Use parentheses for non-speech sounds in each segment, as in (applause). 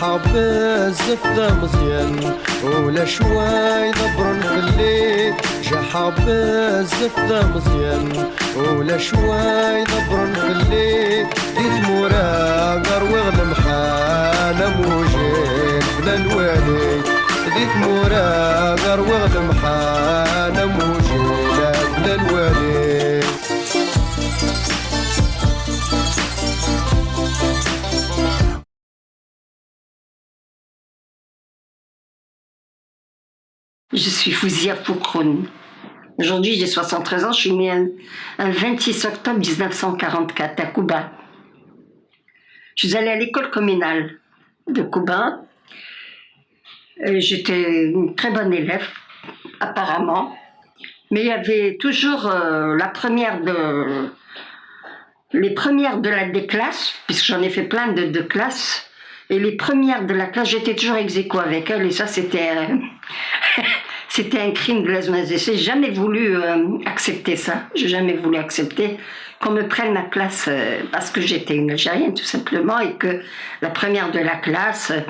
بزاف ذا مزيان ولا شوي ضبرن في الليل. جحا بزاف ذا مزيان ولا شوي ضبرن في الليل. ديت مورا قروغ المحانة موجين بلا الوالي ديت مورا قروغ المحانة موجين بلا الوالي Je suis Fouzia Poukroun. Aujourd'hui, j'ai 73 ans. Je suis née un, un 26 octobre 1944 à Cuba. Je suis allée à l'école communale de Cuba. Et J'étais une très bonne élève, apparemment. Mais il y avait toujours euh, la première de... Les premières de la des classes, puisque j'en ai fait plein de, de classes, et les premières de la classe, j'étais toujours ex avec elles, et ça c'était euh, (laughs) c'était un crime de lèse J'ai jamais voulu euh, accepter ça, j'ai jamais voulu accepter qu'on me prenne ma place euh, parce que j'étais une Algérienne tout simplement, et que la première de la classe, euh,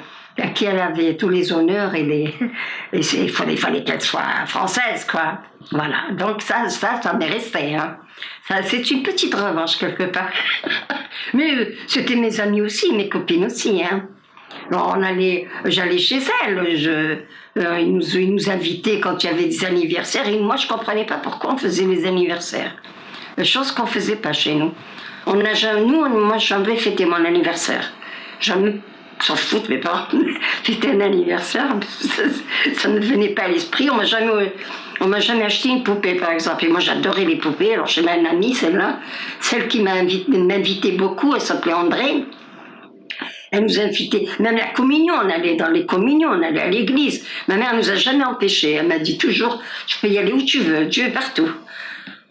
à qui elle avait tous les honneurs et les, (laughs) et il fallait, qu'elle soit française, quoi. Voilà. Donc ça, ça, m'est resté. Hein. C'est une petite revanche quelque part. (laughs) Mais c'était mes amis aussi, mes copines aussi. Hein. On allait, j'allais chez elle. Je, euh, ils, nous, ils nous invitaient quand il y avait des anniversaires. Et moi, je comprenais pas pourquoi on faisait les anniversaires. Euh, Chose qu'on faisait pas chez nous. On n'a jamais, nous, moi, jamais fêté mon anniversaire. Jamais, s'en foutent mes parents. (laughs) C'était un anniversaire, ça, ne venait pas à l'esprit. On m'a jamais, on m'a jamais acheté une poupée, par exemple. Et moi, j'adorais les poupées. Alors, j'ai une amie, celle-là, celle qui m'a invité, beaucoup, elle s'appelait André. Elle nous invitait, même la communion, on allait dans les communions, on allait à l'église. Ma mère nous a jamais empêchés. Elle m'a dit toujours, tu peux y aller où tu veux, Dieu est partout.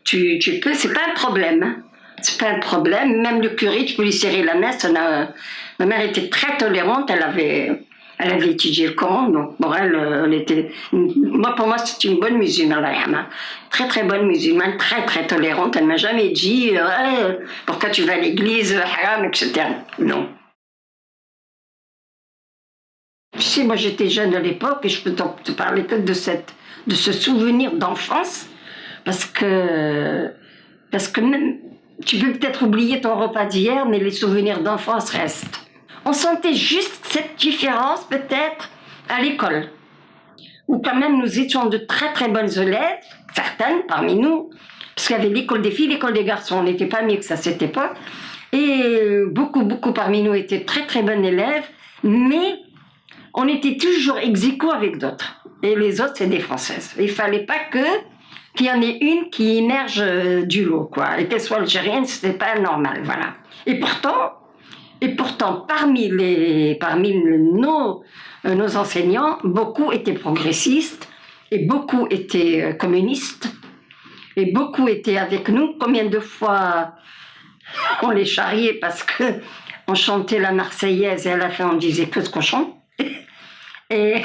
Tu, tu peux, c'est pas un problème. hein. C'est pas un problème. Même le curé, tu peux lui serrer la ça n'a- Ma mère était très tolérante. Elle avait, elle avait étudié le Coran, donc pour elle, elle était. Moi, pour moi, c'est une bonne musulmane, hein. Très très bonne musulmane, très très tolérante. Elle m'a jamais dit, euh, pourquoi tu vas à l'église, etc. Non. Sais, moi j'étais jeune à l'époque et je peux te parler peut-être de, cette, de ce souvenir d'enfance parce que, parce que même, tu peux peut-être oublier ton repas d'hier, mais les souvenirs d'enfance restent. On sentait juste cette différence peut-être à l'école, où quand même nous étions de très très bonnes élèves, certaines parmi nous, parce qu'il y avait l'école des filles, l'école des garçons, on n'était pas mieux que ça à cette époque, et beaucoup beaucoup parmi nous étaient très très bonnes élèves, mais on était toujours ex avec d'autres. Et les autres, c'est des Françaises. Il fallait pas qu'il y en ait une qui émerge euh, du lot, quoi. Et qu'elle soit algérienne, c'était pas normal, voilà. Et pourtant, et pourtant, parmi les, parmi nos, euh, nos enseignants, beaucoup étaient progressistes et beaucoup étaient euh, communistes et beaucoup étaient avec nous. Combien de fois on les charriait parce que on chantait la Marseillaise et à la fin on disait que ce qu'on chante. (laughs) Et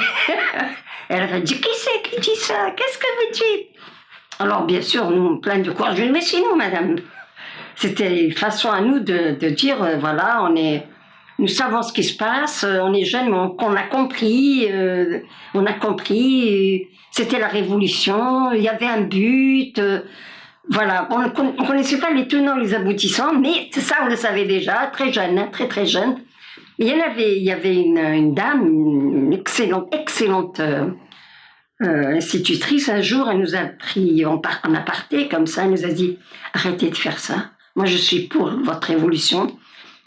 (laughs) elle avait dit Qui c'est qui dit ça? Qu'est-ce que vous dites? Alors, bien sûr, nous, plein de courage, Mais nous, madame. C'était une façon à nous de, de dire euh, Voilà, on est. Nous savons ce qui se passe, euh, on est jeunes, mais on, a compris, euh, on a compris, c'était la révolution, il y avait un but, voilà, on ne con- on connaissait pas les tenants, les aboutissants, mais ça on le savait déjà, très jeune, hein, très très jeune. Il y en avait, il y avait une, dame, une excellente, euh, euh, institutrice. Un jour, elle nous a pris en, en aparté, comme ça, elle nous a dit arrêtez de faire ça. Moi, je suis pour votre révolution.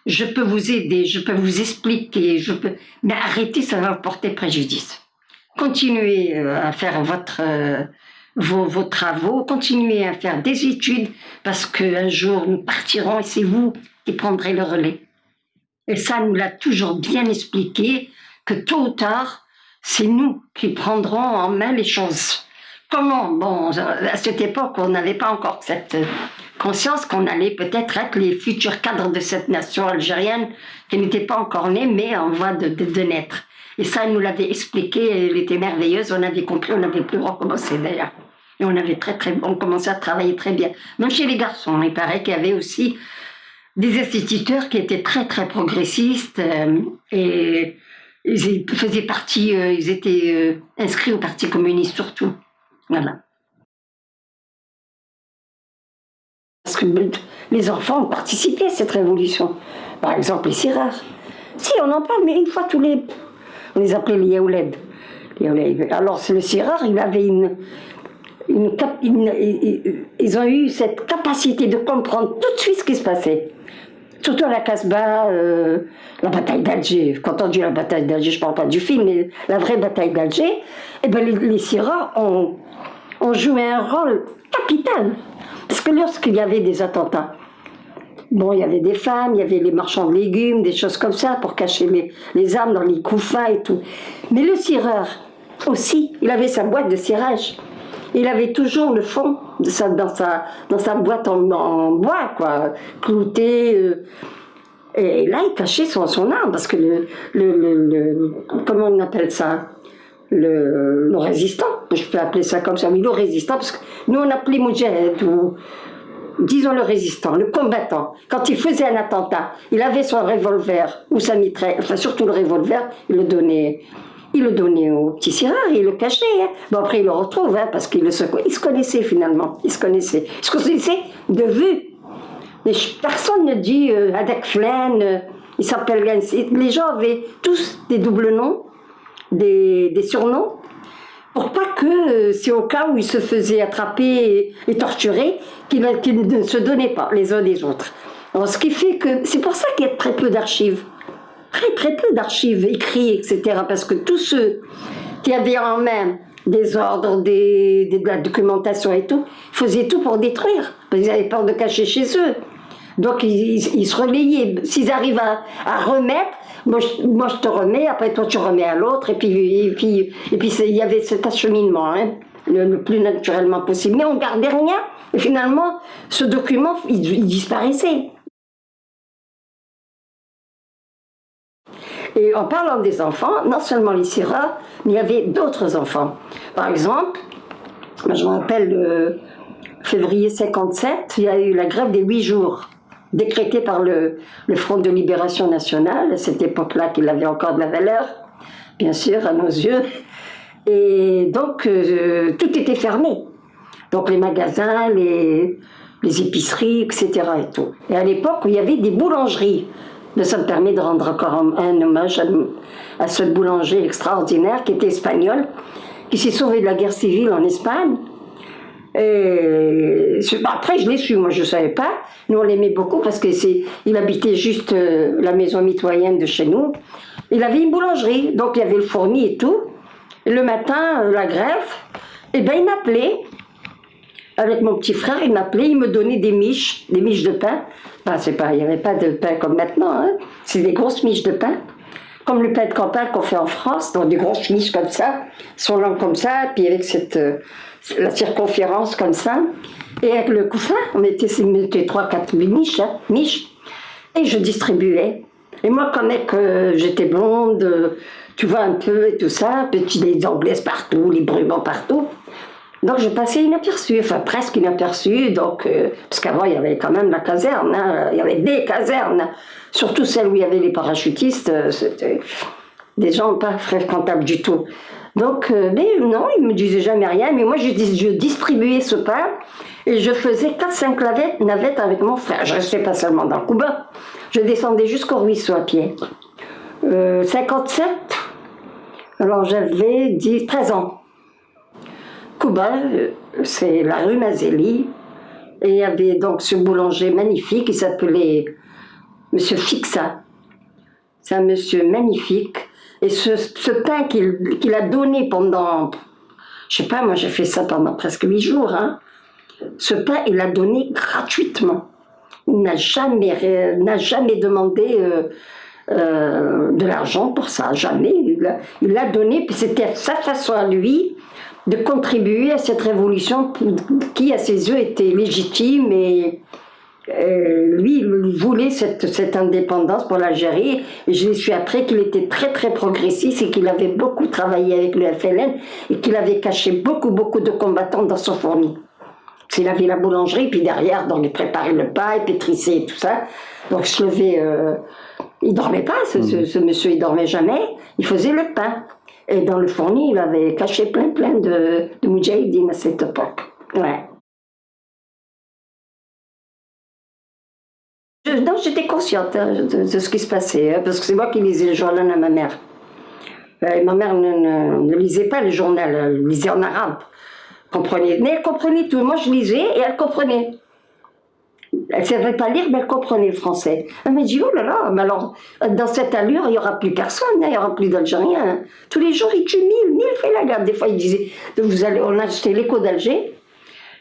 Je peux vous aider, je peux vous expliquer, je peux, mais arrêtez, ça va vous porter préjudice. Continuez euh, à faire vos travaux, continuez à faire des études, parce qu'un jour nous partirons et c'est vous qui prendrez le relais. Et ça nous l'a toujours bien expliqué, que tôt ou tard, c'est nous qui prendrons en main les choses. Comment? Bon, à cette époque, on n'avait pas encore cette conscience qu'on allait peut-être être les futurs cadres de cette nation algérienne qui n'était pas encore née, mais en voie de, de- naître. Et ça, elle nous l'avait expliqué, elle était merveilleuse, on avait compris, on avait pu recommencer d'ailleurs. Et on avait très, très, on commençait à travailler très bien. Même chez les garçons, il paraît qu'il y avait aussi des instituteurs qui étaient très très progressistes euh, et, ils faisaient partie, euh, ils étaient euh, inscrits au Parti communiste surtout. Voilà. Parce que les enfants ont participé à cette révolution. Par exemple, les Sirars. Si, on en parle, mais une fois tous les... On les appelait les Yaouled. Alors, le Sirar, il avait une, une, ils ont eu cette capacité de comprendre tout de suite ce qui se passait. Surtout à la Casbah, euh, la bataille d'Alger. Quand on dit la bataille d'Alger, je ne parle pas du film, mais la vraie bataille d'Alger, eh ben les, les ont, joué un rôle capital. Parce que lorsqu'il y avait des attentats, bon, il y avait des femmes, il y avait les marchands de légumes, des choses comme ça, pour cacher les, les armes dans les couffins et tout. Mais le cireur, aussi, il avait sa boîte de cirage. Il avait toujours le fond dans, sa, dans sa boîte en, bois, quoi, clouté. Euh. et là, il cachait son, son arme, parce que le, le, Comment on appelle ça? Le, résistant, je peux appeler ça comme ça, mais le résistant, parce que nous on appelait Moudjahed, ou disons le résistant, le combattant. Quand il faisait un attentat, il avait son revolver ou sa mitraille, enfin surtout le revolver, il le donnait il le donnait au petit Sirard, il le cachait. Hein. Bon, après, il le retrouve, hein, parce qu'il se, se connaissait finalement. Il se connaissait. Il se connaissait de vue. personne ne dit euh, Adek Flen, euh, il s'appelle Les gens avaient tous des doubles noms, des, surnoms, pour pas que, euh, c'est au cas où ils se faisaient attraper et, torturer, qu'ils ne se donnaient pas les uns des autres. Alors, ce qui fait que, c'est pour ça qu'il y a très peu d'archives très très peu d'archives écrites, etc. Parce que tous ceux qui avaient en main des ordres, des, de la documentation et tout, faisaient tout pour détruire. Parce qu'ils avaient peur de cacher chez eux. Donc ils, se relayaient. S'ils arrivent à, remettre, moi je, te remets, après toi tu remets à l'autre, et puis, et puis, et puis il y avait cet acheminement, hein, le, plus naturellement possible. Mais on gardait rien, et finalement, ce document, il disparaissait. Et en parlant des enfants, non seulement les Syrahs, mais il y avait d'autres enfants. Par exemple, je me rappelle le février 57, il y a eu la grève des huit jours, décrétée par le, Front de Libération Nationale, à cette époque-là qu'il avait encore de la valeur, bien sûr, à nos yeux. Et donc, euh, tout était fermé. Donc les magasins, les, épiceries, etc. Et à l'époque, il y avait des boulangeries. Mais ça me permet de rendre encore un, hommage à, ce boulanger extraordinaire qui était espagnol, qui s'est sauvé de la guerre civile en Espagne. Et après, je l'ai su, moi je ne savais pas. Nous, on l'aimait beaucoup parce qu'il habitait juste euh, la maison mitoyenne de chez nous. Il avait une boulangerie, donc il y avait le fourni et tout. le matin, euh, la grève, et eh ben il m'appelait avec mon petit frère, il m'appelait, il me donnait des miches, des miches de pain. c'est pas, il n'y avait pas de pain comme maintenant, hein. c'est des grosses miches de pain, comme le pain de campagne qu'on fait en France, donc des grosses miches comme ça, sont longues comme ça, puis avec cette, euh, la circonférence comme ça, et avec le couffin, on mettait, mettait 3-4 miches, hein, miches, et je distribuais. Et moi, comme que j'étais blonde, tu vois un peu et tout ça, petit des anglaises partout, les brumants partout, donc je passais inaperçu, enfin presque inaperçu, donc, euh, parce qu'avant il y avait quand même la caserne, hein, il y avait des casernes, surtout celles où il y avait les parachutistes, euh, c'était des gens pas fréquentables du tout. Donc, euh, mais non, ils me disaient jamais rien, mais moi je, je distribuais ce pain et je faisais 4-5 navettes, avec mon frère. Je restais pas seulement dans le Cuba, je descendais jusqu'au ruisseau à pied. 57, alors j'avais 13 ans. C'est la rue Mazeli, et il y avait donc ce boulanger magnifique, qui s'appelait Monsieur Fixa. C'est un monsieur magnifique. Et ce, pain qu'il a donné pendant, je sais pas, moi j'ai fait ça pendant presque huit jours, hein. ce pain il l'a donné gratuitement. Il n'a jamais, jamais demandé euh, euh, de l'argent pour ça, jamais. Il l'a donné, puis c'était sa façon à lui de contribuer à cette révolution qui, à ses yeux, était légitime et euh, lui, il voulait cette, cette indépendance pour l'Algérie. Et je l'ai su après qu'il était très très progressiste et qu'il avait beaucoup travaillé avec le FLN et qu'il avait caché beaucoup beaucoup de combattants dans son fourni. Il avait la boulangerie, puis derrière, donc il préparait le pain, il pétrissait et tout ça. Donc je levais euh, Il dormait pas, ce, ce- ce monsieur, il dormait jamais. Il faisait le pain. Et dans le fourni, il avait caché plein, plein de, de à cette époque. Ouais. Non, j'étais consciente hein, de, ce qui se passait, hein, parce que c'est moi qui lisais le journal à ma mère. Euh, ma mère ne lisait pas le journal, elle lisait en arabe. Comprenait. Mais elle comprenait tout. Moi, je lisais et elle comprenait. Elle ne savait pas lire, mais elle comprenait le français. Elle m'a dit, oh là là, mais alors, dans cette allure, il n'y aura plus personne, hein, il n'y aura plus d'Algériens. Tous les jours, ils tuent mille, mille fait la garde. Des fois, ils disaient, vous allez, on a acheté l'écho d'Alger.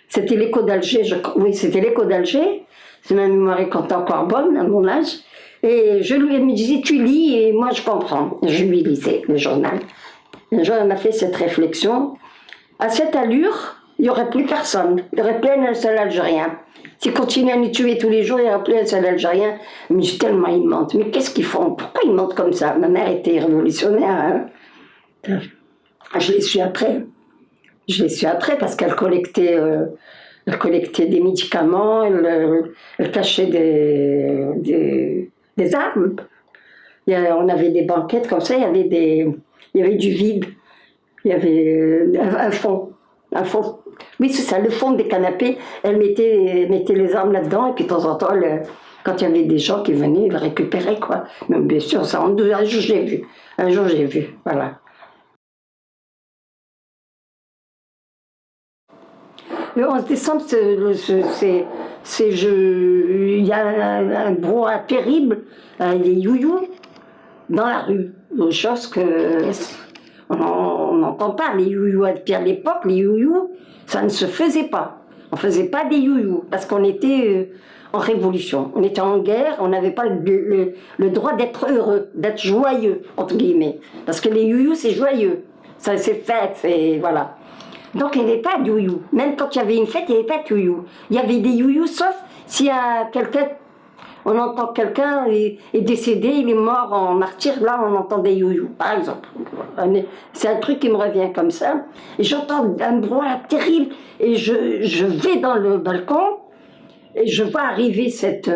C'était l'écho d'Alger, je- oui, c'était l'écho d'Alger. C'est ma mémoire est encore bonne, à mon âge. Et je lui me disait, tu lis, et moi je comprends. Je lui lisais le journal. Un jour, elle m'a fait cette réflexion. À cette allure, il n'y aurait plus personne. Il n'y aurait plus un seul Algérien. S'ils continuent à nous tuer tous les jours, il n'y aurait plus un seul Algérien. Mais tellement ils mentent. Mais qu'est-ce qu'ils font? Pourquoi ils mentent comme ça? Ma mère était révolutionnaire. hein. Je l'ai su après. Je l'ai su après parce qu'elle collectait, euh, collectait des médicaments, elle, euh, cachait des, des, armes. On avait des banquettes comme ça, il y avait, des, il y avait du vide. Il y avait euh, un fond. Un fond. Oui, c'est ça, le fond des canapés. Elle mettait, mettait les armes là-dedans et puis de temps en temps, quand il y avait des gens qui venaient, ils récupéraient. Quoi. Mais bien sûr, ça, un jour j'ai vu. Un jour j'ai vu, voilà. Le 11 décembre, c'est, il y a un, un brouhaha terrible, euh, les youyous dans la rue. Chose que on n'entend pas. Les youyous, puis à l'époque, les youyous, ça ne se faisait pas. On ne faisait pas des youyous parce qu'on était euh, en révolution. On était en guerre, on n'avait pas le, droit d'être heureux, d'être joyeux, entre guillemets. Parce que les youyous, c'est joyeux. Ça, c'est fête, c'est. Voilà. Donc il n'y avait pas de youyou. Même quand il y avait une fête, il n'y avait pas de youyou. Il y avait des youyous, sauf s'il y a quelqu'un, on entend que quelqu'un est, est décédé, il est mort en martyr, là on entend des youyous, par exemple. C'est un truc qui me revient comme ça. Et j'entends un brouhaha terrible, et je, je vais dans le balcon, et je vois arriver cette,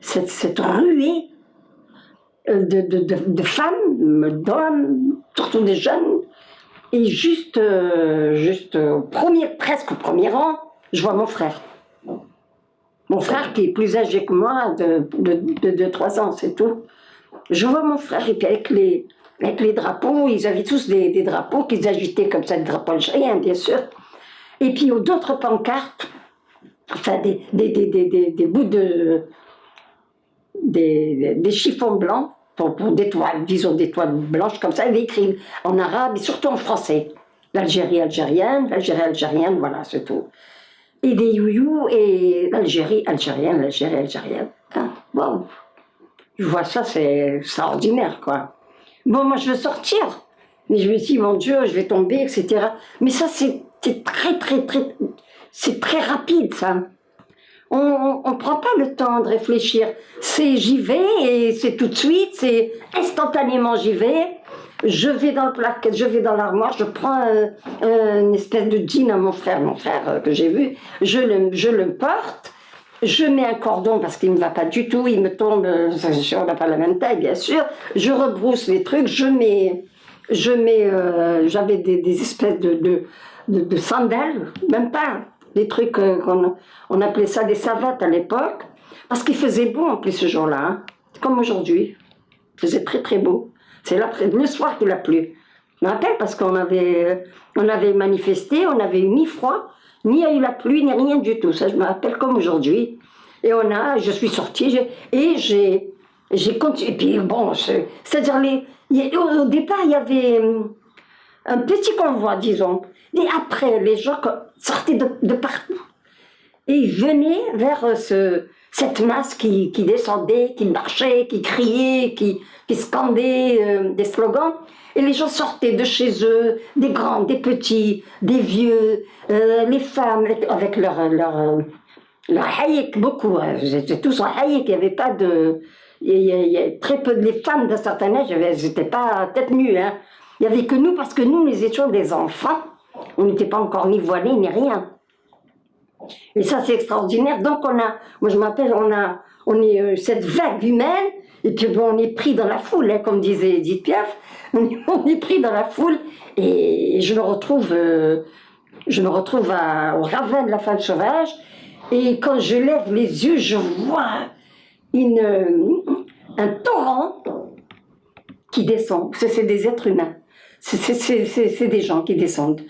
cette, cette ruée euh, de, de, de, femmes, d'hommes, surtout des jeunes, et juste, euh, juste au premier, presque au premier rang, je vois mon frère. Mon frère qui est plus âgé que moi de 2-3 ans, c'est tout. Je vois mon frère, et puis avec les, avec les drapeaux, ils avaient tous des, des drapeaux qu'ils agitaient comme ça, des drapeaux algériens, bien sûr. Et puis d'autres pancartes, enfin des, des, bouts de. des, chiffons blancs, pour, pour des toiles, disons des toiles blanches comme ça, il avait écrit en arabe et surtout en français. L'Algérie algérienne, l'Algérie algérienne, voilà, c'est tout. Et des youyous et l'Algérie algérienne, l'Algérie algérienne. Je vois ça, c'est extraordinaire, quoi. Bon, moi, je veux sortir. Mais je me dis, mon Dieu, je vais tomber, etc. Mais ça, c'est très, très, très... C'est très rapide, ça. On ne prend pas le temps de réfléchir. C'est j'y vais et c'est tout de suite, c'est instantanément j'y vais. Je vais dans le placard, je vais dans l'armoire, je prends une espèce de jean à mon frère, mon frère euh, que j'ai vu, je le, je le porte, je mets un cordon parce qu'il ne me va pas du tout, il me tombe, euh, on n'a pas la même taille bien sûr, je rebrousse les trucs, je mets, je mets, euh, j'avais des, espèces de, de, sandales, même pas, des trucs qu'on on appelait ça des savates à l'époque, parce qu'il faisait beau en plus ce jour-là, hein, comme aujourd'hui, il faisait très très beau. C'est le soir qu'il a plu. Je me rappelle parce qu'on avait, on avait manifesté, on n'avait eu ni froid, ni eu la pluie, ni rien du tout. Ça, je me rappelle comme aujourd'hui. Et on a, je suis sortie et j'ai, j'ai continué. Et puis bon, c'est- c'est-à-dire au, au départ il y avait hum, un petit convoi, disons. Et après, les gens sortaient de, de partout. Et ils venaient vers euh, ce, cette masse qui, descendait, qui marchait, qui criait, qui, scandait euh, des slogans. Et les gens sortaient de chez eux, des grands, des petits, des vieux, euh, les femmes avec- leur, leur, euh, leur beaucoup. hein. Étaient tous en haïk, il n'y avait pas de... Il y, a- très peu de femmes d'un certain âge, n'étaient pas tête nue. Hein. Il n'y avait que nous, parce que nous, nous étions des enfants. On n'était pas encore ni voilés, ni rien. Et ça, c'est extraordinaire. Donc, on a, moi, je m'appelle, on a, on est euh, cette vague humaine Et puis bon, on est pris dans la foule, hein, comme disait Edith Piaf. (laughs) On est, pris dans la foule et je me retrouve, euh, je me retrouve à- au ravin de la femme sauvage. Et quand je lève les yeux, je vois une, un torrent qui descend. C'est des êtres humains. C'est des gens qui descendent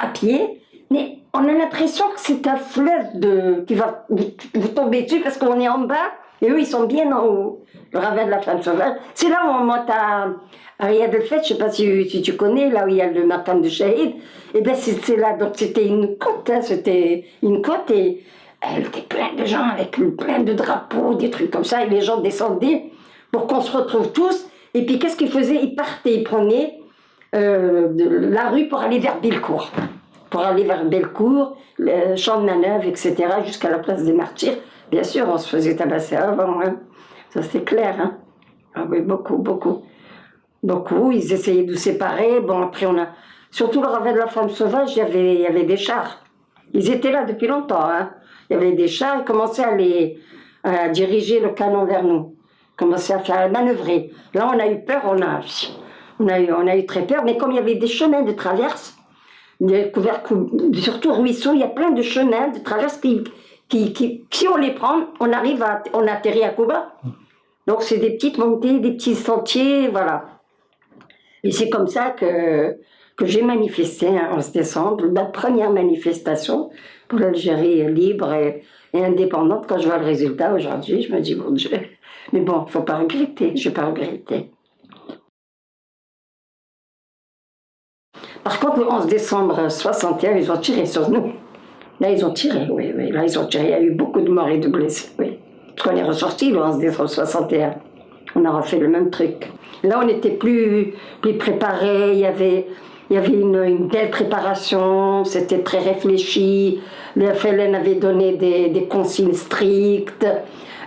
à pied. Mais on a l'impression que c'est un fleuve qui va vous, tomber dessus parce qu'on est en bas et eux ils sont bien en haut. Le ravin de la femme sauvage. C'est là où on monte à, à Riyad Feth, je ne sais pas si, tu connais, là où il y a le matin de Shahid. Et bien c'est là, donc c'était une côte, hein, c'était une côte et elle était pleine de gens avec plein de drapeaux, des trucs comme ça, et les gens descendaient pour qu'on se retrouve tous. Et puis qu'est-ce qu'ils faisaient? Ils partaient, ils prenaient euh, la rue pour aller vers Bellecour. Pour aller vers Bellecour, le champ de manœuvre, etc., jusqu'à la place des martyrs. Bien sûr, on se faisait tabasser avant, hein. ça c'est clair. Hein. Ah oui, beaucoup, beaucoup. Beaucoup, ils essayaient de nous séparer. Bon, après, on a. Surtout le ravin de la femme sauvage, il y avait, y avait des chars. Ils étaient là depuis longtemps. Hein. Il y avait des chars, ils commençaient à, les, à diriger le canon vers nous. Ils commençaient à faire à manœuvrer. Là, on a eu peur, on a, on a, eu, on a eu très peur. Mais comme il y avait des chemins de traverse, des couverts, cou- surtout ruisseaux, il y a plein de chemins de traverse qui, qui, qui, si on les prend, on arrive à, on atterrit à Cuba. Donc c'est des petites montées, des petits sentiers, voilà. Et c'est comme ça que, que j'ai manifesté hein, en 11 décembre, la première manifestation pour l'Algérie libre et, et indépendante. Quand je vois le résultat aujourd'hui, je me dis, mon Dieu. Mais bon, il ne faut pas regretter, je ne vais pas regretter. Par contre, le 11 décembre 61, ils ont tiré sur nous. Là, ils ont tiré, oui, oui. Là, ils ont tiré. Il y a eu beaucoup de morts et de blessés, oui. Parce qu'on est ressorti le 11 décembre 61. On a refait le même truc. Là, on était plus, plus préparés. Il y avait, il y avait une, une belle préparation. C'était très réfléchi. Le FLN avait donné des, des consignes strictes.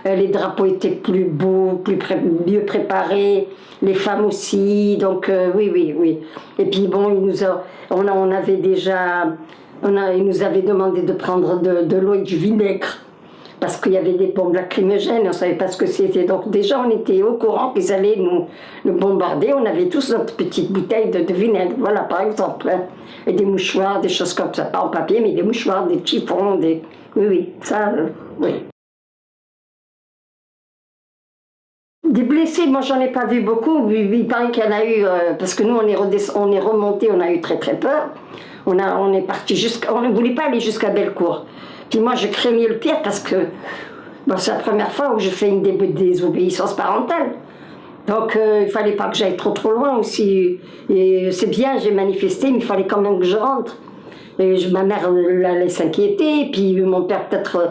Euh, Les drapeaux étaient plus beaux, plus mieux préparés. Les femmes aussi. Donc, euh, oui, oui, oui. Et puis, bon, nous a, on, a- on avait déjà. On a, nous avait demandé de prendre de, l'eau et du vinaigre parce qu'il y avait des bombes lacrymogènes, on ne savait pas ce que c'était. Donc déjà, on était au courant qu'ils allaient nous, bombarder. On avait tous notre petite bouteille de, de vinaigre, voilà, par exemple. hein. Et des mouchoirs, des choses comme ça. Pas en papier, mais des mouchoirs, des chiffons, des... Oui, oui, ça, euh, oui. Des blessés, moi j'en ai pas vu beaucoup. Il paraît qu'il y en a eu, euh, parce que nous on est, on remonté, on a eu très très peur. On, a, on est parti jusqu'à. On ne voulait pas aller jusqu'à Bellecour. Puis moi je craignais le pire parce que c'est la première fois où je fais une dé- désobéissance parentale. Donc euh, il fallait pas que j'aille trop trop loin aussi. Et c'est bien, j'ai manifesté, mais il fallait quand même que je rentre. Et ma mère euh, allait s'inquiéter, puis mon père peut-être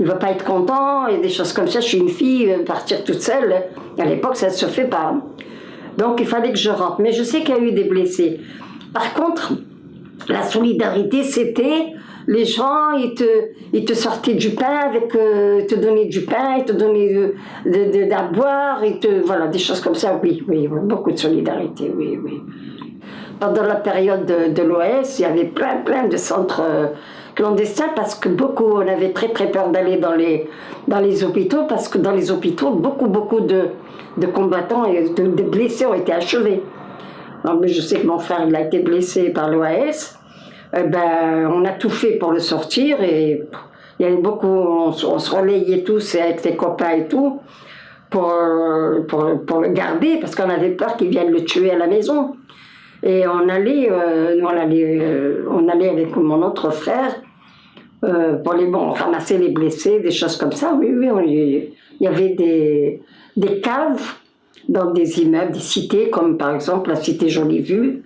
il va pas être content, et des choses comme ça. Je suis une fille, partir toute seule, à l'époque ça ne se fait pas. Donc il fallait que je rentre. Mais je sais qu'il y a eu des blessés. Par contre, la solidarité, c'était les gens, ils te, ils te sortaient du pain avec, euh, ils te donnaient du pain, ils te donnaient de, de, de- boire, te, voilà, des choses comme ça. Oui, oui, oui, beaucoup de solidarité, oui, oui. Pendant la période de, de l'OS, il y avait plein, plein de centres euh, clandestins parce que beaucoup, on avait très, très peur d'aller dans les, dans les hôpitaux parce que dans les hôpitaux, beaucoup, beaucoup de, de combattants et de, blessés ont été achevés. Non, mais je sais que mon frère il a été blessé par l'OAS. Eh ben, on a tout fait pour le sortir et il y avait beaucoup, on, se- relayait tous avec ses copains et tout pour, pour, pour le garder parce qu'on avait peur qu'ils viennent le tuer à la maison. Et on allait, euh, on allait, euh, on allait avec mon autre frère euh, pour les bon, ramasser les blessés, des choses comme ça. Oui, oui, on- il y avait des, des caves dans des immeubles, des cités, comme par exemple la cité Jolie Vue.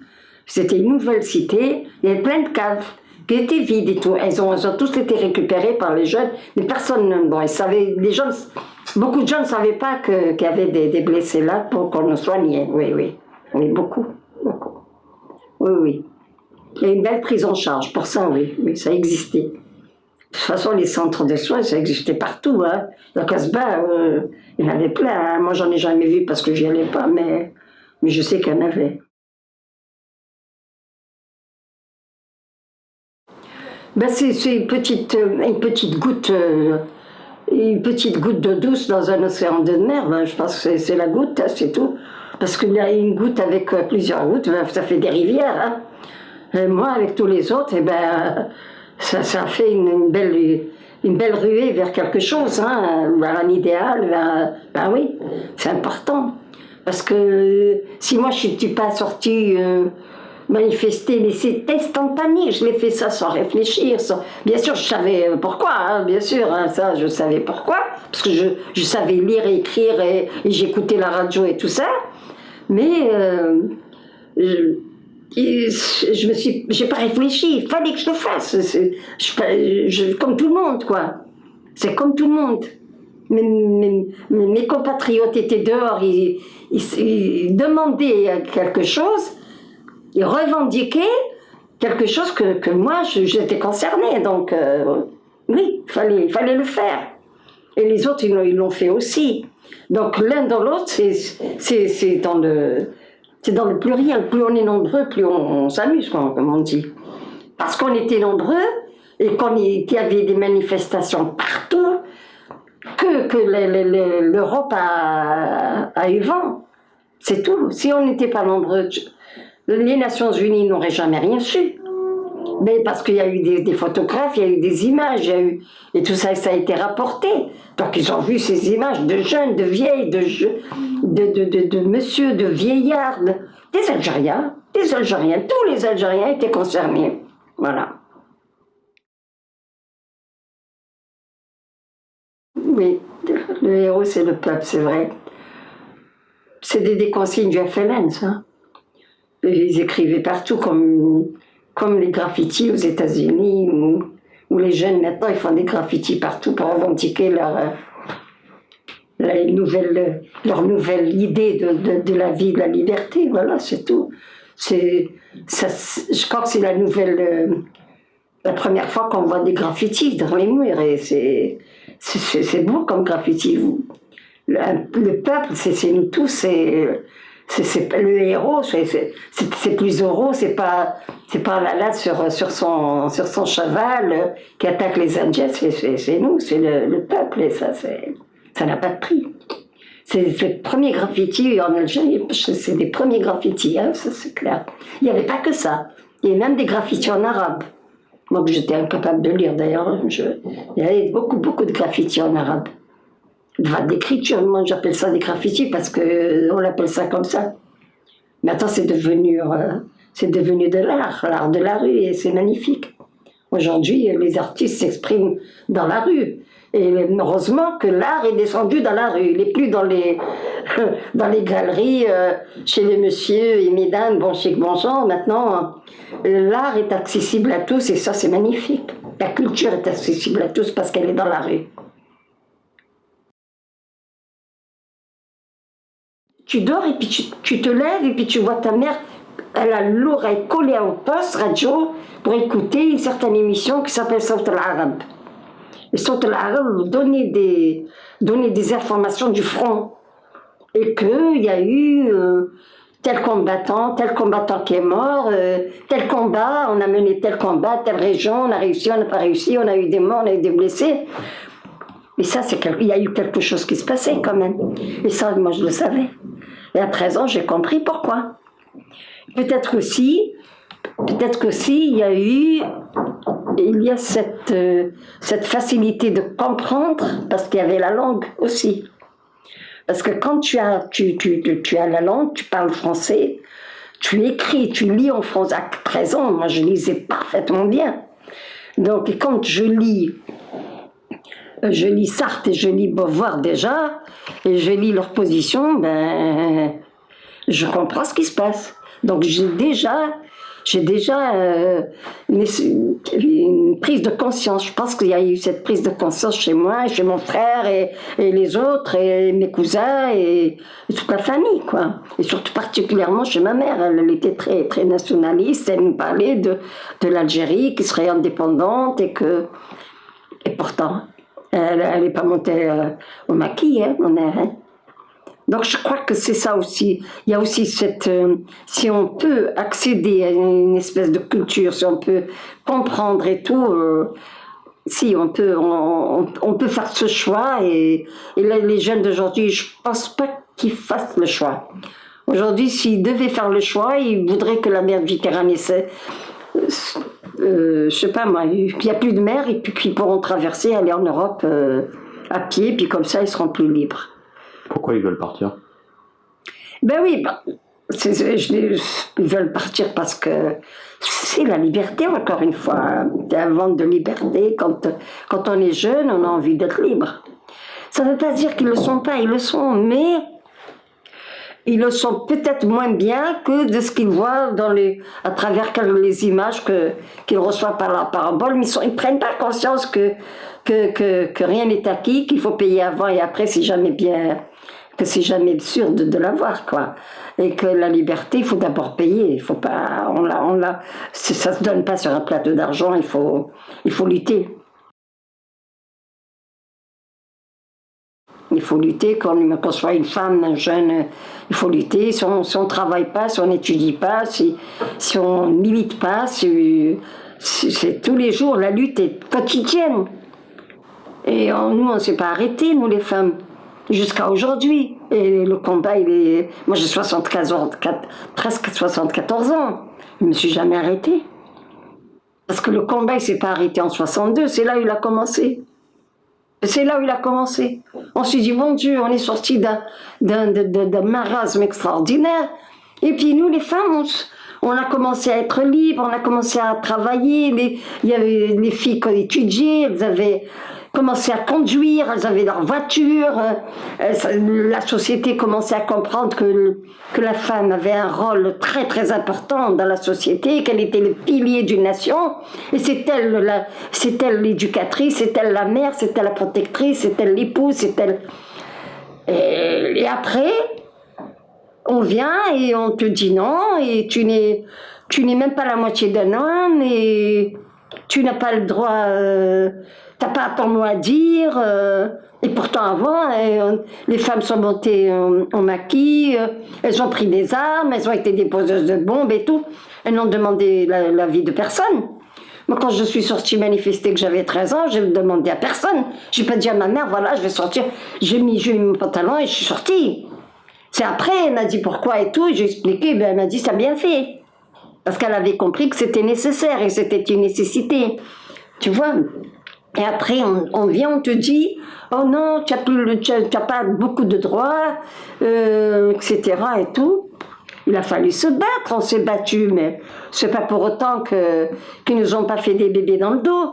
C'était une nouvelle cité, il y avait plein de caves qui étaient vides et tout. Elles ont, elles ont tous été récupérées par les jeunes, mais personne ne. Bon, ils savaient, les gens, beaucoup de gens ne savaient pas qu'il y avait des, des blessés là pour qu'on nous soignait. Oui, oui. Oui, beaucoup, beaucoup. Oui, oui. Il y a une belle prise en charge pour ça, oui, oui, ça existait. De toute façon, les centres de soins, ça existait partout. Hein. La Casbah, euh, il y en avait plein. hein. Moi, j'en ai jamais vu parce que j'y allais pas, mais, mais je sais qu'il y en avait. Ben, c'est une petite, euh, une petite goutte, euh, une petite goutte d'eau douce dans un océan de mer, ben, je pense que c'est la goutte, hein, c'est tout. Parce qu'il y a une goutte avec plusieurs gouttes, ben, ça fait des rivières. hein. Moi, avec tous les autres, eh ben, ça, ça fait une, belle, une belle ruée vers quelque chose, hein, vers un idéal, ben oui, c'est important. Parce que si moi je ne suis pas sortie euh, manifester, mais c'est instantané, je l'ai fait ça sans réfléchir. Bien sûr, je savais euh, pourquoi, hein, bien sûr, hein, ça je savais pourquoi, parce que je, je savais lire et écrire et, j'écoutais la radio et tout ça, mais euh, je me suis, j'ai pas réfléchi, il fallait que je le fasse, comme tout le monde, quoi. C'est comme tout le monde. Mes, compatriotes étaient dehors, ils, demandaient quelque chose, ils revendiquaient quelque chose que, que moi, j'étais concernée. Donc, euh, oui, il fallait, fallait le faire. Et les autres, ils l'ont- fait aussi. Donc, l'un dans l'autre, c'est dans le... C'est dans le pluriel. Plus on est nombreux, plus on, s'amuse, comme on dit. Parce qu'on était nombreux et qu'il y avait des manifestations partout, que, que le- le- le- l'Europe a, eu vent. C'est tout. Si on n'était pas nombreux, les Nations Unies n'auraient jamais rien su. Mais parce qu'il y a eu des, photographes, il y a eu des images, et tout ça, a été rapporté. Donc ils ont vu ces images de jeunes, de vieilles, de, je- de, de, de, de monsieur, de vieillards, de- des Algériens, des Algériens, tous les Algériens étaient concernés. Voilà. Oui, le héros c'est le peuple, c'est vrai. C'est des, des consignes du FLN, ça. Et Ils écrivaient partout comme, comme les graffitis aux États-Unis, où, où les jeunes maintenant ils font des graffitis partout pour revendiquer leur, euh, la nouvelle, leur nouvelle idée de, la vie, de la liberté. Voilà, c'est tout. Je crois que c'est la nouvelle, euh, la première fois qu'on voit des graffitis dans les murs et c'est, beau comme graffiti. Le, le peuple, c'est, nous tous, c'est, c'est, le héros, c'est, plus heureux, c'est pas, c'est pas là, là sur, sur, son, sur son cheval euh, qui attaque les Indiens, c'est nous, c'est le, le peuple et ça, c'est, ça n'a pas de prix. C'est c'est le premier graffiti en Algérie, c'est des premiers graffitis, hein, ça c'est clair. Il n'y avait pas que ça, il y avait même des graffitis en arabe. Moi que j'étais incapable de lire d'ailleurs, hein, il y avait beaucoup beaucoup de graffitis en arabe. Enfin, d'écriture, moi j'appelle ça des graffitis parce que euh, l'appelle ça comme ça. Maintenant c'est devenu, euh, c'est devenu de l'art, l'art de la rue et c'est magnifique. Aujourd'hui, les artistes s'expriment dans la rue. Et heureusement que l'art est descendu dans la rue. Il n'est plus dans les, (laughs) dans les galeries, euh, chez les messieurs et mesdames, bon chic, bon. Maintenant, l'art est accessible à tous et ça, c'est magnifique. La culture est accessible à tous parce qu'elle est dans la rue. Tu dors et puis tu, tu te lèves et puis tu vois ta mère, elle a l'oreille collée au poste radio pour écouter une certaine émission qui s'appelle Saut al-Arab. Et Saut al-Arab donnait des, donnait des informations du front. Et qu'il y a eu euh, tel combattant, tel combattant qui est mort, euh, tel combat, on a mené tel combat, telle région, on a réussi, on n'a pas réussi, on a eu des morts, on a eu des blessés. Mais ça, il y a eu quelque chose qui se passait quand même. Et ça, moi, je le savais. Et à 13 ans, j'ai compris pourquoi. Peut-être aussi, peut-être qu'aussi, il y a eu, il y a cette, euh, cette facilité de comprendre, parce qu'il y avait la langue aussi. Parce que quand tu as, tu, tu, tu, tu as la langue, tu parles français, tu écris, tu lis en français. À 13 ans, moi, je lisais parfaitement bien. Donc, quand je lis euh, je lis Sartre et je lis Beauvoir déjà, et je lis leur position, ben, je comprends ce qui se passe. Donc j'ai déjà, j'ai déjà euh, une, prise de conscience. Je pense qu'il y a eu cette prise de conscience chez moi, chez mon frère et, les autres, et mes cousins, et, toute la famille, quoi. Et surtout particulièrement chez ma mère. Elle, elle était très, très nationaliste, elle nous parlait de, de l'Algérie qui serait indépendante et que... Et pourtant, elle n'est pas montée euh, au maquis, hein, mon mère. hein. Donc je crois que c'est ça aussi. Il y a aussi cette... euh, si on peut accéder à une espèce de culture, si on peut comprendre et tout, euh, si, on peut, on, peut faire ce choix et, et les jeunes d'aujourd'hui, je pense pas qu'ils fassent le choix. Aujourd'hui, s'ils devaient faire le choix, ils voudraient que la mer Méditerranée, c'est, euh, je sais pas moi, qu'il n'y a plus de mer et puis qu'ils pourront traverser, aller en Europe euh, à pied, puis comme ça, ils seront plus libres. Pourquoi ils veulent partir? Ben oui, ben, ils veulent partir parce que c'est la liberté, encore une fois. C'est un vent de liberté. Quand, quand on est jeune, on a envie d'être libre. Ça ne veut pas dire qu'ils ne le sont pas, ils le sont, mais ils le sont peut-être moins bien que de ce qu'ils voient dans les, à travers les images qu'ils reçoivent par la parabole, mais ils ne prennent pas conscience que, que, que, rien n'est acquis, qu'il faut payer avant et après, c'est jamais bien, que c'est jamais sûr de, de l'avoir, quoi. Et que la liberté, il faut d'abord payer. Il faut pas, on l'a, on l'a, ça se donne pas sur un plateau d'argent. Il faut, il faut lutter. Il faut lutter quand on soit une femme, un jeune, il faut lutter. Si on ne travaille pas, si on n'étudie pas, si, si on ne milite pas, c'est tous les jours, la lutte est quotidienne. Et nous, on ne s'est pas arrêté, nous les femmes jusqu'à aujourd'hui. Et le combat, il est... Moi, j'ai 74 ans, presque 74 ans. Je ne me suis jamais arrêté. Parce que le combat, il s'est pas arrêté en 62, c'est là où il a commencé. C'est là où il a commencé. On s'est dit, mon Dieu, on est sorti d'un marasme extraordinaire. Et puis nous, les femmes, on, a commencé à être libres, on a commencé à travailler. Il y avait les filles qui étudiaient, elles avaient commençaient à conduire, elles avaient leur voiture, euh, la société commençait à comprendre que, que la femme avait un rôle très très important dans la société, qu'elle était le pilier d'une nation, et c'est elle l'éducatrice, c'est elle la mère, c'est elle la protectrice, c'est elle l'épouse, c'est elle... Et, et après, on vient et on te dit non, et tu n'es tu n'es même pas la moitié d'un homme, et tu n'as pas le droit... Euh, t'as pas ton mot à dire. Euh, et pourtant avant, euh, les femmes sont montées en, maquis, euh, elles ont pris des armes, elles ont été déposeuses de bombes et tout. Elles n'ont demandé la, vie de personne. Moi, quand je suis sortie manifester que j'avais 13 ans, j'ai demandé à personne. J'ai pas dit à ma mère, voilà, je vais sortir. J'ai mis, mis mon pantalon et je suis sortie. C'est après, elle m'a dit pourquoi et tout, j'ai expliqué, ben, elle m'a dit, ça bien fait. Parce qu'elle avait compris que c'était nécessaire et c'était une nécessité. Tu vois? Et après, on, vient, on te dit, oh non, tu n'as pas beaucoup de droits, euh, etc. et tout. Il a fallu se battre, on s'est battu, mais c'est pas pour autant qu'ils nous ont pas fait des bébés dans le dos.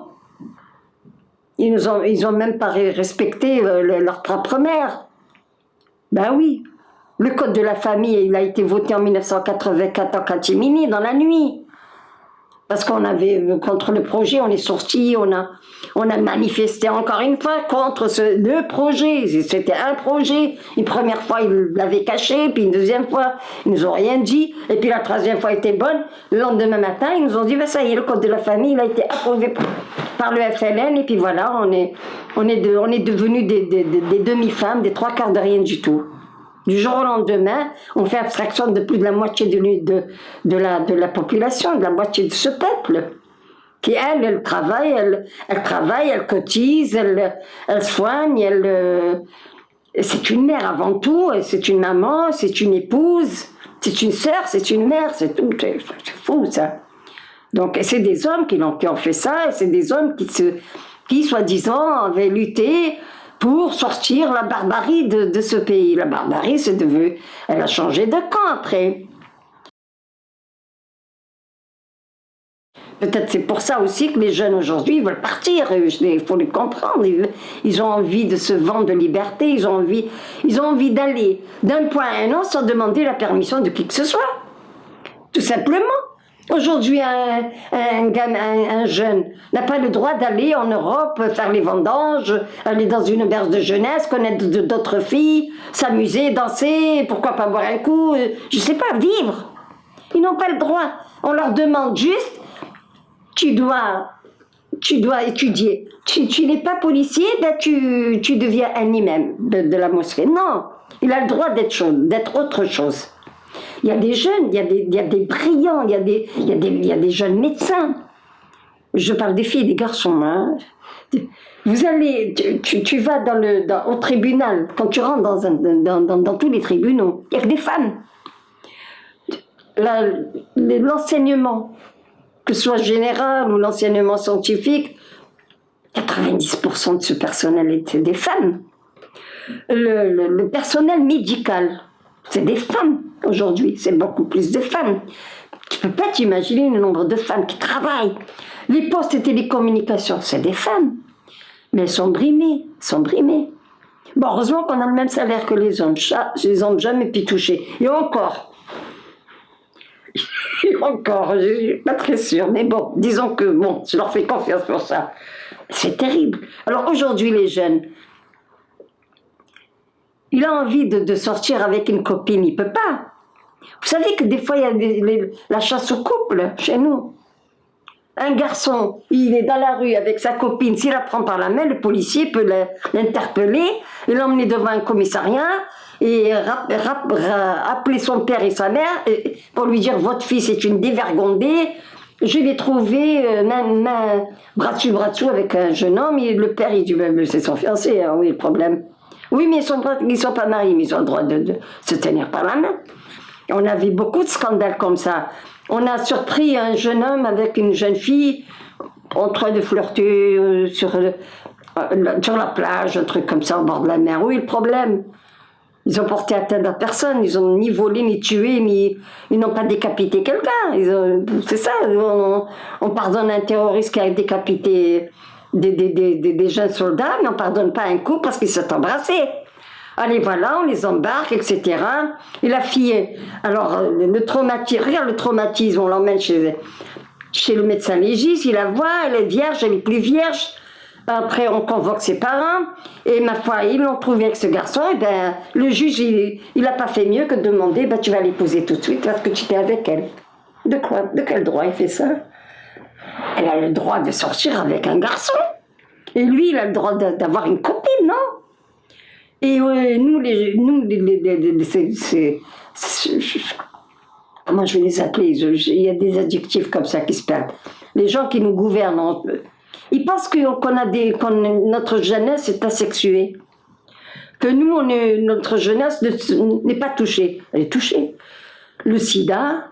Ils nous ont, ils ont même pas respecté euh, leur propre mère. Ben oui, le code de la famille, il a été voté en 1984 en catimini, dans la nuit parce qu'on avait euh, contre le projet, on est sorti, on a, on a manifesté encore une fois contre ce deux projets. C'était un projet. Une première fois, ils l'avaient caché, puis une deuxième fois, ils nous ont rien dit, et puis la troisième fois était bonne. Le lendemain matin, ils nous ont dit, ben ça y est, le code de la famille, il a été approuvé par le FLN, et puis voilà, on est, on est, de, on est devenus des, des, des demi-femmes, des trois quarts de rien du tout. Du jour au lendemain, on fait abstraction de plus de la moitié de, la, population, de la moitié de ce peuple qui elle, elle travaille, elle, travaille, elle cotise, elle, soigne, elle, euh, c'est une mère avant tout, c'est une maman, c'est une épouse, c'est une sœur, c'est une mère, c'est tout, c'est fou ça. Donc c'est des hommes qui ont, fait ça, et c'est des hommes qui, qui soi-disant avaient lutté pour sortir la barbarie de, ce pays. La barbarie, c'est devenu, elle a changé de camp après. Peut-être c'est pour ça aussi que les jeunes aujourd'hui veulent partir, il faut les comprendre, ils ont envie de ce vent de liberté, ils ont envie, ils ont envie d'aller d'un point à un autre sans demander la permission de qui que ce soit, tout simplement. Aujourd'hui, un, un, jeune n'a pas le droit d'aller en Europe faire les vendanges, aller dans une auberge de jeunesse, connaître d'autres filles, s'amuser, danser, pourquoi pas boire un coup, euh, je sais pas, vivre. Ils n'ont pas le droit. On leur demande juste, tu dois, tu dois étudier. Tu, tu n'es pas policier, ben tu, tu deviens un imam de, de la mosquée. Non, il a le droit d'être autre chose. Il y a des jeunes, il y a des, brillants, il y a des, jeunes médecins. Je parle des filles et des garçons. Hein. Vous allez, tu, vas au tribunal, quand tu rentres dans, tous les tribunaux, il n'y a que des femmes. L'enseignement, que ce soit général ou l'enseignement scientifique, 90% de ce personnel était des femmes. Le personnel médical, c'est des femmes aujourd'hui, c'est beaucoup plus de femmes. Tu peux pas t'imaginer le nombre de femmes qui travaillent. Les postes et télécommunications, c'est des femmes. Mais elles sont brimées, sont brimées. Bon, heureusement qu'on a le même salaire que les hommes. Les hommes jamais pu toucher. Et encore. (laughs) Et encore, je suis pas très sûre. Mais bon, disons que, bon, je leur fais confiance pour ça. C'est terrible. Alors aujourd'hui, les jeunes, il a envie de, de sortir avec une copine, il peut pas. Vous savez que des fois, il y a la chasse au couple chez nous. Un garçon, il est dans la rue avec sa copine, s'il la prend par la main, le policier peut l'interpeller et l'emmener devant un commissariat et appeler son père et sa mère pour lui dire votre fils est une dévergondée. Je l'ai trouvé euh, main- bras dessus, bras dessous avec un jeune homme. Et le père, il dit ben, c'est son fiancé, hein, oui, le problème? Oui, mais ils sont, pas- ils sont pas mariés, mais ils ont le droit de, se tenir par la main. On a vu beaucoup de scandales comme ça. On a surpris un jeune homme avec une jeune fille en train de flirter euh, sur, euh, sur la plage, un truc comme ça au bord de la mer. Oui, le problème, ils ont porté atteinte à personne. Ils ont ni volé, ni tué, ni ils n'ont pas décapité quelqu'un. C'est ça. On, on pardonne un terroriste qui a décapité des, des, des, des- jeunes soldats, mais on pardonne pas un coup parce qu'ils se sont embrassés. Allez, voilà, on les embarque, etc. Et la fille, alors, euh, le traumatisme, regarde le traumatisme, on l'emmène chez, chez le médecin légiste, il la voit, elle est vierge, elle est plus vierge. Après, on convoque ses parents, et ma foi, ils l'ont trouvé avec ce garçon, et ben, le juge, il n'a pas fait mieux que de demander, ben, tu vas l'épouser tout de suite parce que tu étais avec elle. De quoi? De quel droit il fait ça? Elle a le droit de sortir avec un garçon. Et lui, il a le droit d'avoir une copine, non? Et ouais, nous, les, nous, les, les- comment je vais les appeler? Il y a des adjectifs comme ça qui se perdent. Les gens qui nous gouvernent, ils pensent que- qu'on a des, notre jeunesse est asexuée. Que nous, on notre jeunesse ne- n'est pas touchée. Elle est touchée. Le sida,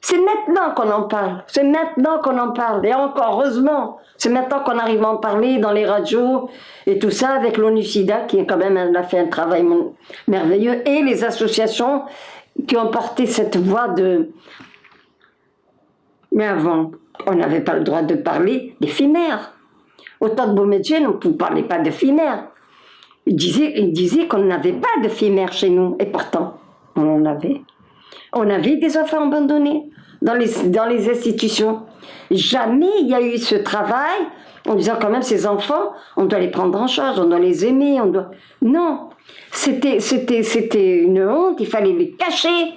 c'est maintenant qu'on en parle. C'est maintenant qu'on en parle. Et encore, heureusement, c'est maintenant qu'on arrive à en parler dans les radios et tout ça avec l'ONU-SIDA qui quand même a fait un travail merveilleux et les associations qui ont porté cette voix de. Mais avant, on n'avait pas le droit de parler des fimères. Au temps de Boumediene, on ne parlait pas de fimères. Il disait, disait qu'on n'avait pas de chez nous. Et pourtant, on en avait. On avait des enfants abandonnés dans les, dans les institutions. Jamais il y a eu ce travail en disant quand même ces enfants, on doit les prendre en charge, on doit les aimer, on doit... Non, c'était, une honte, il fallait les cacher.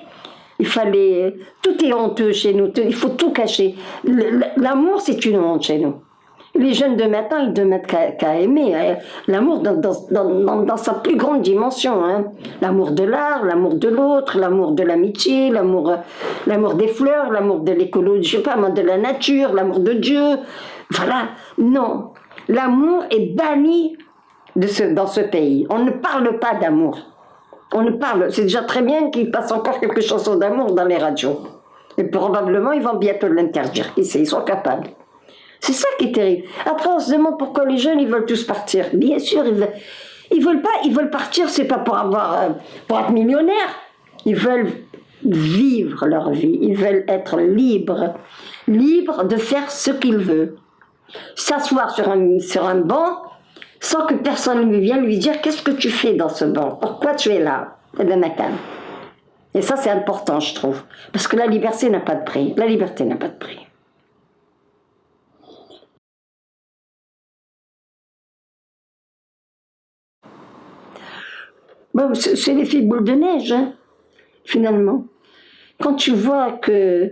Il fallait... Tout est honteux chez nous, il faut tout cacher. L'amour, c'est une honte chez nous. Les jeunes de maintenant, ils ne mettent qu'à qu'à aimer. hein. L'amour dans, sa plus grande dimension. hein. L'amour de l'art, l'amour de l'autre, l'amour de l'amitié, l'amour euh, des fleurs, l'amour de l'écologie, je sais pas de la nature, l'amour de Dieu. Voilà. Non. L'amour est banni dans ce pays. On ne parle pas d'amour. On ne parle. C'est déjà très bien qu'il passe encore quelques chansons d'amour dans les radios. Et probablement, ils vont bientôt l'interdire. Ils sont capables. C'est ça qui est terrible. Après, on se demande pourquoi les jeunes, ils veulent tous partir. Bien sûr, ils veulent, ils veulent pas, ils veulent partir, c'est pas pour avoir, euh, pour être millionnaires. Ils veulent vivre leur vie. Ils veulent être libres. Libres de faire ce qu'ils veulent. S'asseoir sur un, sur un banc, sans que personne ne vienne lui dire qu'est-ce que tu fais dans ce banc? Pourquoi tu es là? Et ça, c'est important, je trouve. Parce que la liberté n'a pas de prix. La liberté n'a pas de prix. Bon, c'est l'effet boule de neige, hein, finalement. Quand tu vois que,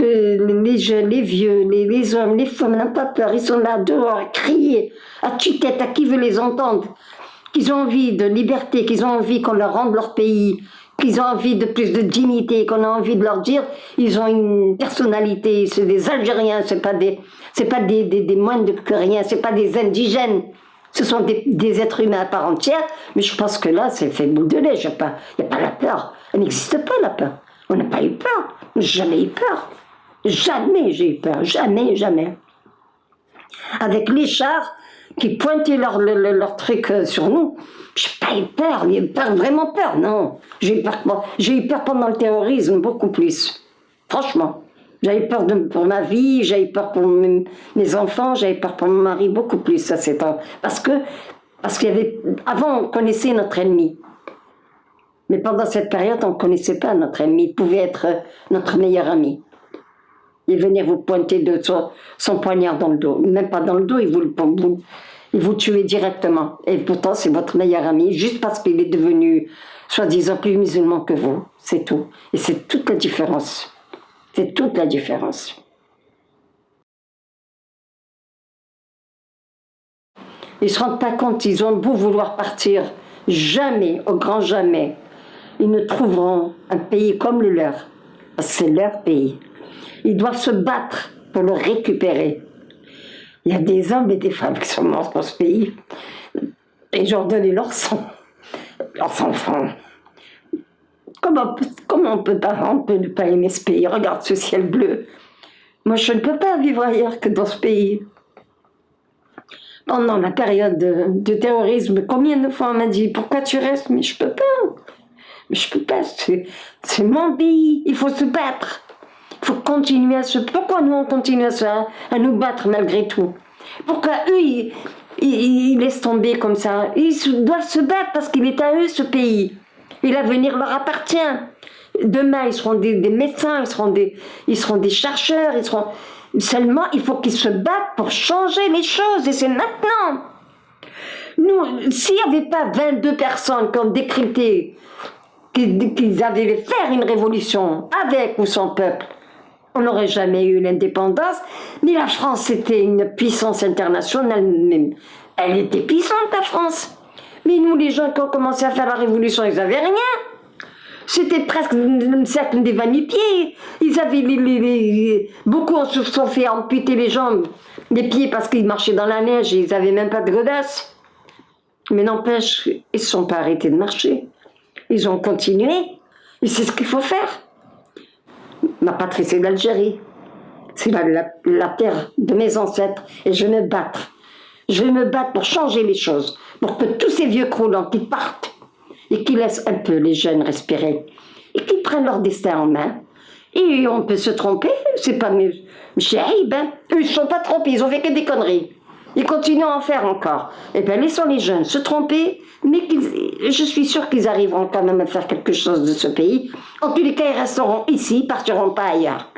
les jeunes, les vieux, les, hommes, les femmes n'ont pas peur, ils sont là dehors à crier, à tue-tête, à qui veut les entendre, qu'ils ont envie de liberté, qu'ils ont envie qu'on leur rende leur pays, qu'ils ont envie de plus de dignité, qu'on a envie de leur dire, ils ont une personnalité, c'est des Algériens, c'est pas des, pas des, des, des moines que rien, c'est pas des indigènes. Ce sont des, êtres humains à part entière, mais je pense que là, c'est fait boule de lait. Il n'y a pas la peur. Elle n'existe pas, la peur. On n'a pas eu peur. Jamais eu peur. Jamais j'ai eu peur. Jamais, jamais. Avec les chars qui pointaient leur, leur, truc euh, sur nous, j'ai pas eu peur. J'ai peur, vraiment peur, non. Eu j'ai eu peur pendant le terrorisme, beaucoup plus. Franchement. J'avais peur pour ma vie, j'avais peur pour mes, enfants, j'avais peur pour mon mari, beaucoup plus ça c'est Parce que, parce qu'il y avait, avant on connaissait notre ennemi. Mais pendant cette période, on ne connaissait pas notre ennemi. Il pouvait être notre meilleur ami. Il venir vous pointer de son, son, poignard dans le dos. Même pas dans le dos, il vous, vous, il vous tuait directement. Et pourtant, c'est votre meilleur ami, juste parce qu'il est devenu, soi-disant, plus musulman que vous. C'est tout. Et c'est toute la différence. C'est toute la différence. Ils ne se rendent pas compte, ils ont beau vouloir partir, jamais, au grand jamais, ils ne trouveront un pays comme le leur. C'est leur pays. Ils doivent se battre pour le récupérer. Il y a des hommes et des femmes qui sont morts dans ce pays. Et ont donné leur sang, leurs enfants. Comment, comment on peut pas, peut ne pas aimer ce pays? Regarde ce ciel bleu. Moi, je ne peux pas vivre ailleurs que dans ce pays. Pendant la période de, terrorisme, combien de fois on m'a dit pourquoi tu restes? Mais je peux pas. Mais je peux pas. C'est mon pays. Il faut se battre. Il faut continuer à se. Pourquoi nous on continue à, se, à nous battre malgré tout? Pourquoi eux ils, ils laissent tomber comme ça? Ils doivent se battre parce qu'il est à eux ce pays. Et l'avenir leur appartient. Demain, ils seront des, médecins, ils seront des, ils seront des chercheurs, ils seront... Seulement, il faut qu'ils se battent pour changer les choses, et c'est maintenant. Nous, s'il n'y avait pas 22 personnes qui ont décrypté qu'ils avaient faire une révolution avec ou sans peuple, on n'aurait jamais eu l'indépendance. Mais la France était une puissance internationale, même. Elle était puissante, la France. Mais nous, les gens qui ont commencé à faire la révolution, ils n'avaient rien. C'était presque un cercle des pieds Ils avaient beaucoup se sont fait amputer les jambes, les pieds parce qu'ils marchaient dans la neige et ils n'avaient même pas de godasses. Mais n'empêche, ils ne se sont pas arrêtés de marcher. Ils ont continué. Et c'est ce qu'il faut faire. Ma patrie, c'est l'Algérie. C'est la, la, la terre de mes ancêtres. Et je vais me battre. Je vais me battre pour changer les choses pour que tous ces vieux croulants qui partent et qui laissent un peu les jeunes respirer et qui prennent leur destin en main. Et on peut se tromper, c'est pas mieux. J'ai ben, eux ils ne sont pas trompés, ils ont fait que des conneries. Ils continuent à en faire encore. Eh bien laissons les jeunes se tromper, mais je suis sûre qu'ils arriveront quand même à faire quelque chose de ce pays. En tous les cas, ils resteront ici, ils partiront pas ailleurs.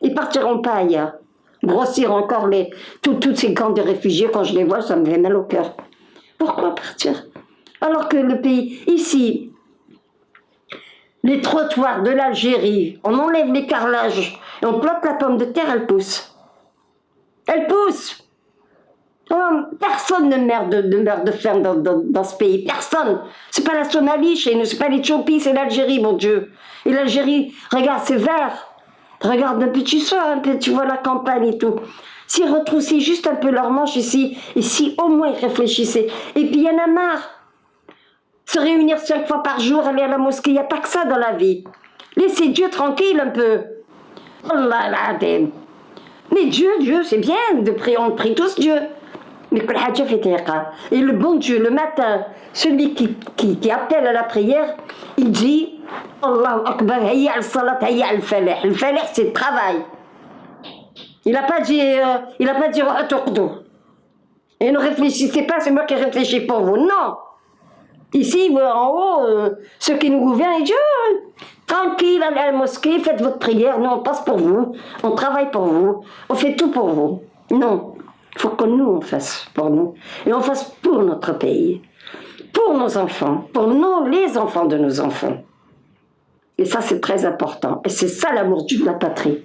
Ils partiront pas ailleurs. Grossir encore les, tous ces camps de réfugiés, quand je les vois, ça me fait mal au cœur. Pourquoi partir Alors que le pays, ici, les trottoirs de l'Algérie, on enlève les carrelages et on plante la pomme de terre, elle pousse. Elle pousse oh, Personne ne meurt de, meurt de faim dans, ce pays, personne. C'est pas la Somalie chez nous, c'est pas l'Éthiopie, c'est l'Algérie, mon Dieu. Et l'Algérie, regarde, c'est vert. Regarde un tu sors un peu, tu vois la campagne et tout. S'ils retroussaient juste un peu leurs manches ici, et si au moins ils réfléchissaient. Et puis il y en a marre. Se réunir cinq fois par jour, aller à la mosquée, il n'y a pas que ça dans la vie. Laissez Dieu tranquille un peu. Oh là là, mais Dieu, Dieu, c'est bien de prier, on prie tous Dieu. Mais et le bon Dieu, le matin, celui qui, appelle à la prière, il dit Allah Akbar, hayya al-salat, hayya al-falah. Le c'est le travail. Il n'a pas dit, euh, il a pas dit Et ne réfléchissez pas, c'est moi qui réfléchis pour vous. Non. Ici, en haut, euh, ceux qui nous gouvernent, Dieu, tranquille, allez à la mosquée, faites votre prière, nous on passe pour vous, on travaille pour vous, on fait tout pour vous. Non, il faut que nous on fasse pour nous, et on fasse pour notre pays, pour nos enfants, pour nous, les enfants de nos enfants. Et ça c'est très important, et c'est ça l'amour de la patrie.